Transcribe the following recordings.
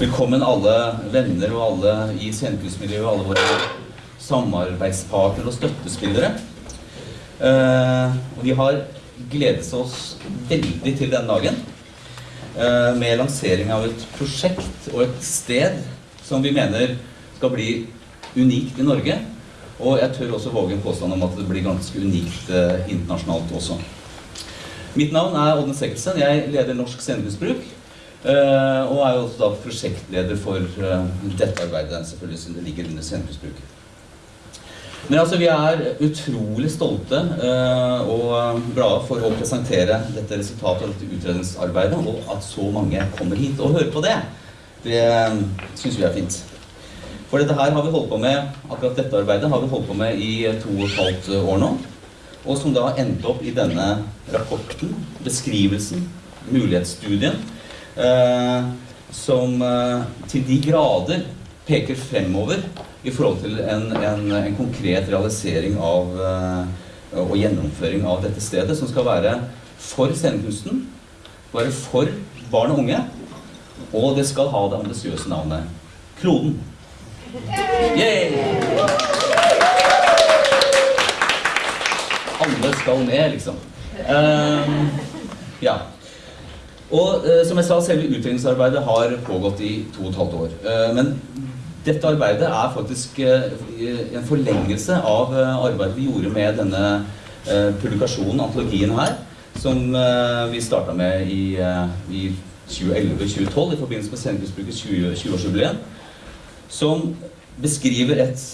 Velkommen alle venner og alle i scenekunstmiljøet, alle våre samarbeidspartnere og støttespillere. Eh, og vi har gledet oss veldig til denne dagen eh, med lansering av et prosjekt og et sted som vi mener skal bli unikt i Norge. Og jeg tør også våge en påstand om at det blir ganske unikt eh, internasjonalt også. Mitt navn er Odne Sekkelsen. Jeg leder Norsk scenekunstbruk. Eh, og er jo også da prosjektleder for eh, dette arbeidet, selvfølgelig siden det ligger under scenekunstbruk. Men altså, vi er utrolig stolte eh, og glade for å presentere dette resultatet av dette utredningsarbeidet, og at så mange kommer hit og hører på det. Det syns vi er fint. For dette her har vi holdt på med, akkurat dette arbeidet har vi holdt på med i to og et halvt år nå. Og som da endte opp i denne rapporten, beskrivelsen, mulighetsstudien, som eh, til de grader peker fremover i forhold til en, en, en konkret realisering av eh, og gjennomføring av dette stedet, som skal være for scenekunsten, være for barn og unge, og det skal ha det ambisiøse navnet Kloden. Yay! Alle skal med, liksom. Um, ja. Og eh, som jeg sa, selve utredningsarbeidet har pågått i to og et halvt år. Eh, men dette arbeidet er faktisk eh, en forlengelse av eh, arbeidet vi gjorde med denne eh, publikasjonen, antologien her, som eh, vi starta med i, i 2011-2012 i forbindelse med Scenekunstbrukets 20-årsjubileum, som beskriver et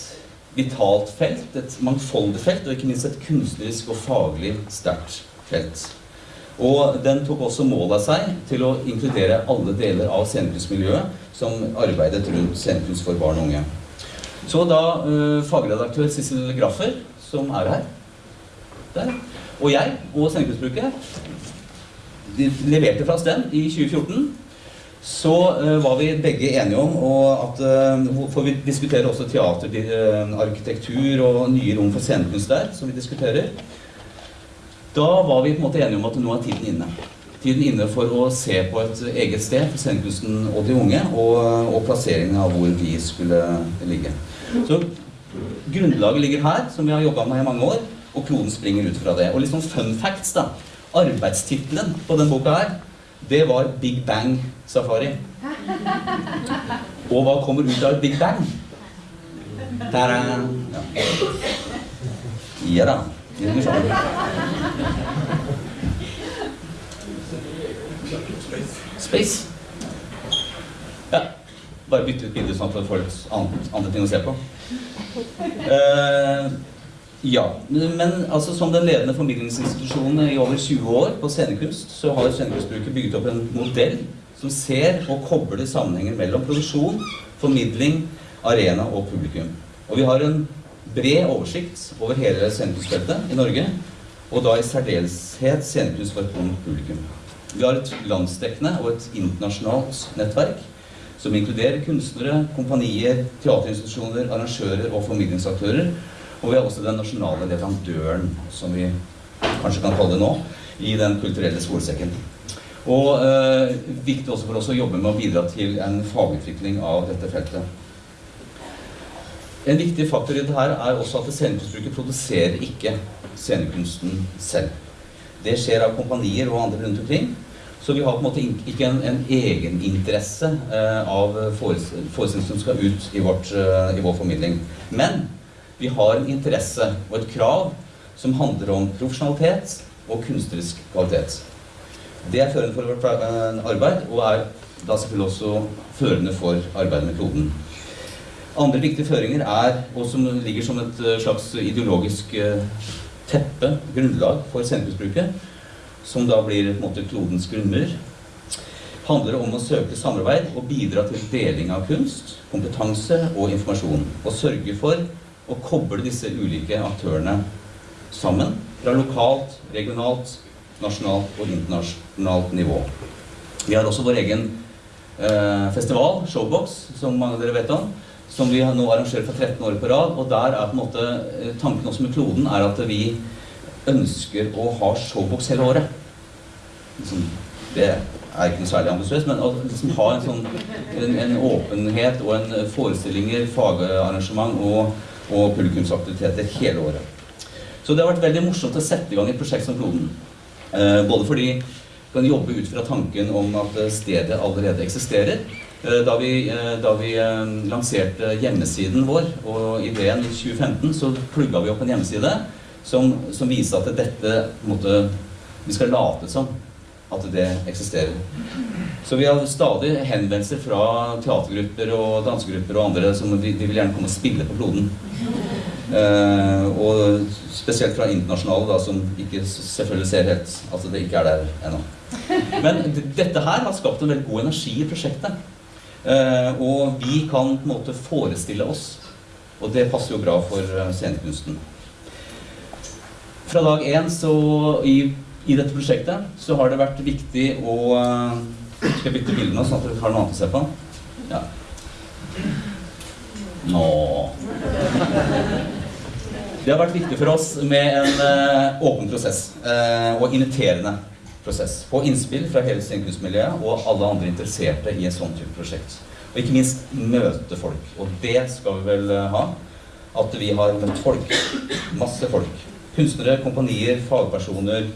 vitalt felt, et mangfoldig felt, og ikke minst et kunstnerisk og faglig sterkt felt. Og den tok også mål av seg til å inkludere alle deler av scenekunstmiljøet som arbeidet rundt scenekunst for barn og unge. Så da uh, fagredaktør Sissel Graffer, som er her, der, og jeg og Scenekunstbruket de leverte fra oss den i 2014 så uh, var vi begge enige om at uh, For vi diskuterer også teater, arkitektur og nye rom for scenekunst der, som vi diskuterer. Da var vi på en måte enige om at nå er tiden inne. Tiden inne for å se på et eget sted for scenekunsten og de unge, og, og plasseringen av hvor vi skulle ligge. Så grunnlaget ligger her, som vi har jobba med i mange år, og kloden springer ut fra det. Og litt sånn fun facts, da. Arbeidstittelen på den boka her, det var Big Bang Safari. Og hva kommer ut av Big Bang? Ta-da! Ja. ja da. Space. Ja. Bare bytte ut bildet sånn at folk får litt andre ting å se på. Uh, ja, men altså som den ledende formidlingsinstitusjonen i over 20 år på scenekunst, så har Scenekunstbruket bygget opp en modell som ser og kobler sammenhenger mellom produksjon, formidling, arena og publikum. Og vi har en bred oversikt over hele scenekunstfeltet i Norge, og da i særdeleshet scenekunst for et ungt publikum. Vi har et landsdekkende og et internasjonalt nettverk som inkluderer kunstnere, kompanier, teaterinstitusjoner, arrangører og formidlingsaktører. Og vi har også den nasjonale leverandøren, som vi kanskje kan kalle det nå, i den kulturelle skolesekken. Og eh, viktig også for oss å jobbe med å bidra til en fagutvikling av dette feltet. En viktig faktor i dette er også at scenekunstbruket produserer ikke scenekunsten selv. Det skjer av kompanier og andre rundt omkring. Så vi har på en måte ikke en, en egeninteresse eh, av forestillinger som skal ut i, vårt, eh, i vår formidling. Men vi har en interesse og et krav som handler om profesjonalitet og kunstnerisk kvalitet. Det er førende for vårt eh, arbeid, og er da selvfølgelig også førende for arbeidet med kloden. Andre viktige føringer er, og som ligger som et eh, slags ideologisk eh, teppe, grunnlag for sentrumsbruket, som da blir på en måte klodens grunnmur, handler om å søke samarbeid og bidra til deling av kunst, kompetanse og informasjon. Og sørge for å koble disse ulike aktørene sammen fra lokalt, regionalt, nasjonalt og internasjonalt nivå. Vi har også vår egen eh, festival, Showbox, som mange av dere vet om, som vi nå arrangerer for 13 år på rad. Og der er på en måte eh, tanken også med kloden er at vi ønsker å ha showbox hele året. Liksom, det er ikke noe særlig ambisiøst, men å liksom ha en sånn en, en åpenhet og en forestillinger, fagarrangement og, og publikumsaktiviteter hele året. Så det har vært veldig morsomt å sette i gang et prosjekt som Kloden. Eh, både fordi vi kan jobbe ut fra tanken om at stedet allerede eksisterer. Eh, da vi, eh, da vi eh, lanserte hjemmesiden vår og ideen i 2015, så plugga vi opp en hjemmeside som, som viser at dette måtte, vi skal late som at det eksisterer. Så vi har stadig henvendelser fra teatergrupper og dansegrupper og andre som de, de vil gjerne komme og spille på kloden. Eh, og spesielt fra internasjonale, da, som ikke selvfølgelig ser helt at det ikke er der ennå. Men dette her har skapt en veldig god energi i prosjektet. Eh, og vi kan på en måte forestille oss, og det passer jo bra for eh, scenekunsten. Fra dag én så i i dette prosjektet så har det vært viktig å eh, Skal jeg bytte bilde nå, sånn at dere har noe annet å se på? Ja. Nå Det har vært viktig for oss med en åpen prosess og inviterende prosess. Få innspill fra hele scenekunstmiljøet og alle andre interesserte i en sånn type prosjekt. Og ikke minst møte folk. Og det skal vi vel uh, ha. At vi har møtt folk. Masse folk. Kunstnere, kompanier, fagpersoner,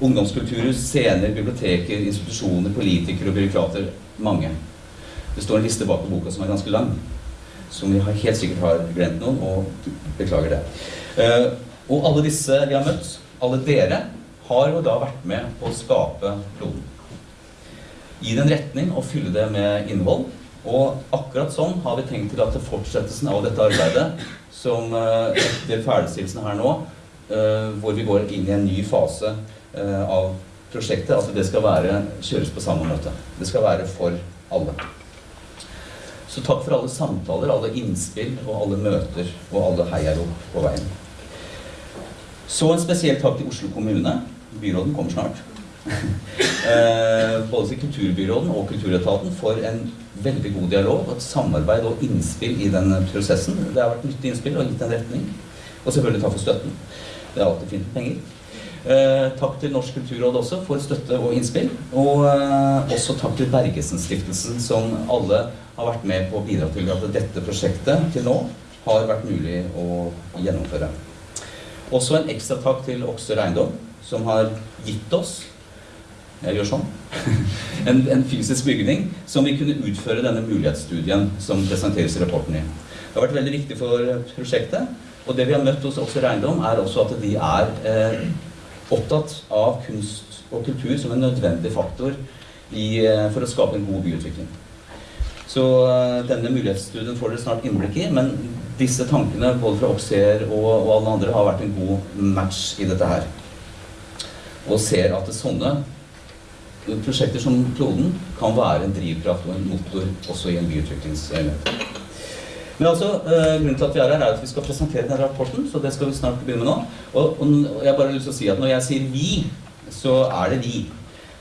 ungdomskulturer, scener, biblioteker, institusjoner, politikere og byråkrater. Mange. Det står en liste bak på boka som er ganske lang. Som vi helt sikkert har glemt noen, og beklager det. Uh, og alle disse vi har møtt, alle dere, har jo da vært med på å skape kloden. Gi det en retning og fylle det med innhold. Og akkurat sånn har vi tenkt til at fortsettelsen av dette arbeidet, som uh, etter ferdigstillelsen her nå, uh, hvor vi går inn i en ny fase Eh, av prosjektet at det skal være, kjøres på samme måte. Det skal være for alle. Så takk for alle samtaler, alle innspill og alle møter og alle heiarop på veien. Så en spesiell takk til Oslo kommune. Byråden kommer snart. eh, både Kulturbyråden og Kulturetaten for en veldig god dialog, og et samarbeid og innspill i den prosessen. Det har vært nyttig innspill og gitt en retning. Og selvfølgelig takk for støtten. Det er alltid fint med penger. Eh, takk til Norsk kulturråd også for støtte og innspill. Og eh, også takk til Bergesen-stiftelsen, som alle har vært med på å bidra til at dette prosjektet til nå har vært mulig å gjennomføre. Også en ekstra takk til Okser Eiendom, som har gitt oss jeg gjør sånn. En, en, fysisk bygning som vi kunne utføre denne mulighetsstudien som presenteres i rapporten i. Det har vært veldig viktig for prosjektet. Og det vi har møtt hos Okser Eiendom, er også at de er eh, opptatt av kunst og kultur som en nødvendig faktor i, eh, for å skape en god byutvikling. Så uh, denne mulighetsstudien får dere snart innblikk i, men disse tankene både fra Oxer og, og, alle andre har vært en god match i dette her. Og ser at sånne prosjekter som Kloden kan være en drivkraft og en motor også i en byutviklingsøyemed. Men altså, uh, grunnen til at vi er her, er at vi skal presentere denne rapporten, så det skal vi snart begynne med nå. Og, og jeg bare har lyst til å si at når jeg sier vi, så er det vi.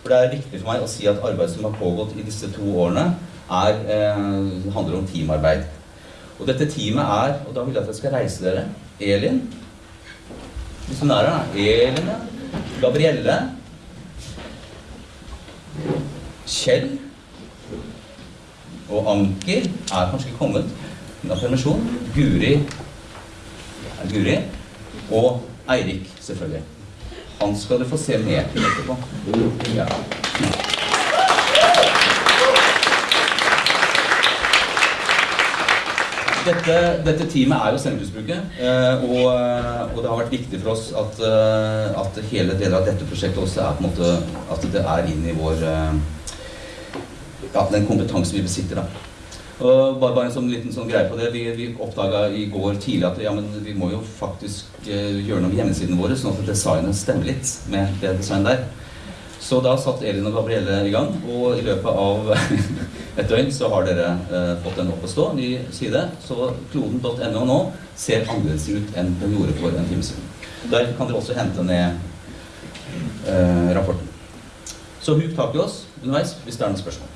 For det er viktig for meg å si at arbeidet som har pågått i disse to årene, er, eh, handler om teamarbeid. Og dette teamet er, og da vil jeg at dere skal reise dere, Elin, Hvis hun er her, Elin, Gabrielle, Kjell og Anker er kanskje ikke kommet av permisjon. Guri, Guri og Eirik, selvfølgelig. Han skal du få se mer til etterpå. Ja. Dette, dette, teamet er jo scenekunstbruket, eh, og, og, det har vært viktig for oss at, eh, at hele deler av dette prosjektet også er på en måte at det er inn i vår eh, ja, den kompetansen vi besitter. da. Og bare, bare en sånn liten sånn greie på det. Vi, vi oppdaga i går tidlig at ja, vi må jo faktisk gjøre noe med hjemmesidene våre, sånn at designet stemmer litt med det designet der. Så da satt Elin og Gabrielle i gang, og i løpet av et døgn så har dere eh, fått den opp å stå, ny side. Så kloden.no nå ser annerledes ut enn den gjorde for en time siden. Der kan dere også hente ned eh, rapporten. Så huk tak i oss underveis hvis det er noen spørsmål.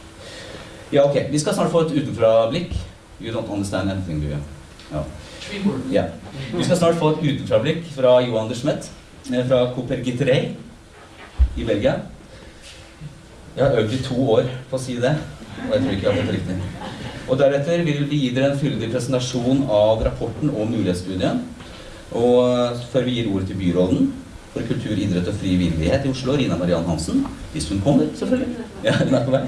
Ja, ok. Vi skal snart få et utenfra-blikk. You don't understand anything, do you? Ja. ja. Vi skal snart få et utenfra-blikk fra Johan de Schmet, eh, fra Cooper i Belgia. Jeg har øvd i to år på å si det, og jeg tror ikke jeg har fått riktig. Og deretter vil vi gi dere en fyldig presentasjon av rapporten og mulighetsstudien. Og før vi gir ordet til byråden for kultur, idrett og frivillighet i Oslo, Rina Mariann Hansen, hvis hun kommer, selvfølgelig. Ja, hun er på vei.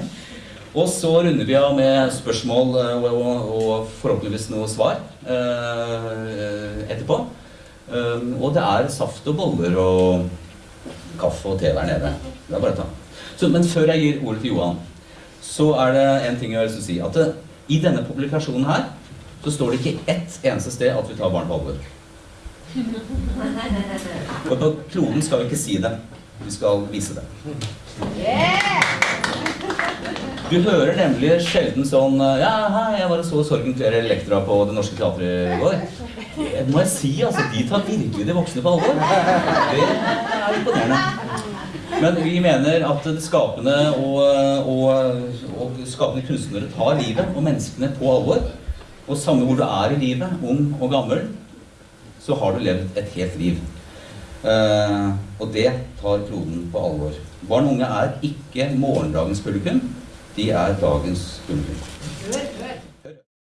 Og så runder vi av med spørsmål eh, og, og, og forhåpentligvis noe svar eh, etterpå. Um, og det er saft og boller og kaffe og te der nede. Det er bare å ta. Så, men før jeg gir ordet til Johan, så er det en ting jeg har lyst til å si. At det, i denne publikasjonen her så står det ikke ett eneste sted at vi tar barn på alvor. Og på kloden skal vi ikke si det. Vi skal vise det. Du hører nemlig sjelden sånn Ja, hei, jeg var og så Sorgen kler Elektra på Det Norske Teatret i går. Det må jeg si, altså. De tar virkelig de voksne på alvor. Det er imponerende. Men vi mener at det skapende og, og, og skapende kunstnere tar livet og menneskene på alvor. Og samme hvor du er i livet, ung og gammel, så har du levd et helt liv. Eh, og det tar kloden på alvor. Barn og unge er ikke morgendagens publikum. De er dagens publikum.